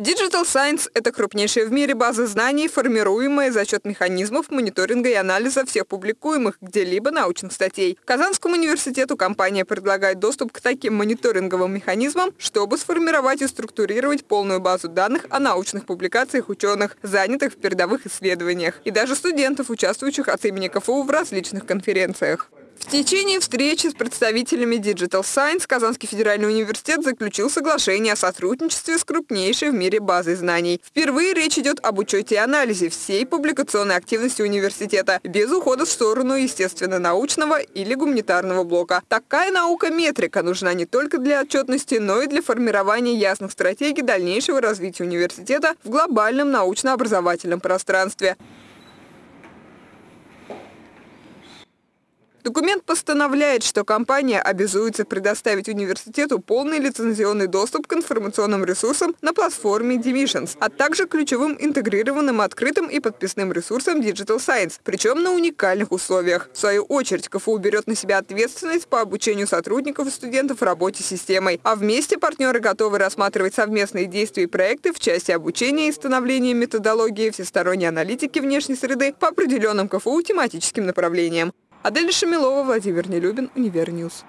Digital Science – это крупнейшая в мире база знаний, формируемая за счет механизмов мониторинга и анализа всех публикуемых где-либо научных статей. Казанскому университету компания предлагает доступ к таким мониторинговым механизмам, чтобы сформировать и структурировать полную базу данных о научных публикациях ученых, занятых в передовых исследованиях, и даже студентов, участвующих от имени КФУ в различных конференциях. В течение встречи с представителями Digital Science Казанский федеральный университет заключил соглашение о сотрудничестве с крупнейшей в мире базой знаний. Впервые речь идет об учете и анализе всей публикационной активности университета, без ухода в сторону естественно-научного или гуманитарного блока. Такая наука-метрика нужна не только для отчетности, но и для формирования ясных стратегий дальнейшего развития университета в глобальном научно-образовательном пространстве. Документ постановляет, что компания обязуется предоставить университету полный лицензионный доступ к информационным ресурсам на платформе Divisions, а также ключевым интегрированным открытым и подписным ресурсам Digital Science, причем на уникальных условиях. В свою очередь, КФУ берет на себя ответственность по обучению сотрудников и студентов работе системой, а вместе партнеры готовы рассматривать совместные действия и проекты в части обучения и становления методологии всесторонней аналитики внешней среды по определенным КФУ тематическим направлениям. Адель Шамилова, Владимир Нелюбин, UniverNews.